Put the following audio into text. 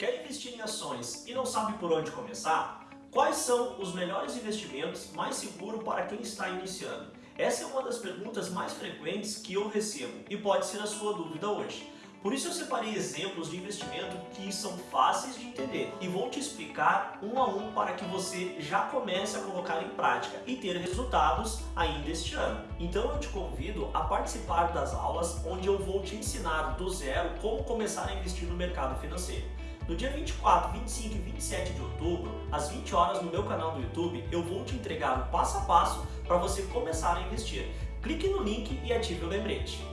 Quer investir em ações e não sabe por onde começar? Quais são os melhores investimentos mais seguros para quem está iniciando? Essa é uma das perguntas mais frequentes que eu recebo e pode ser a sua dúvida hoje. Por isso eu separei exemplos de investimento que são fáceis de entender e vou te explicar um a um para que você já comece a colocar em prática e ter resultados ainda este ano. Então eu te convido a participar das aulas onde eu vou te ensinar do zero como começar a investir no mercado financeiro. No dia 24, 25 e 27 de outubro, às 20 horas no meu canal do YouTube, eu vou te entregar o passo a passo para você começar a investir. Clique no link e ative o lembrete.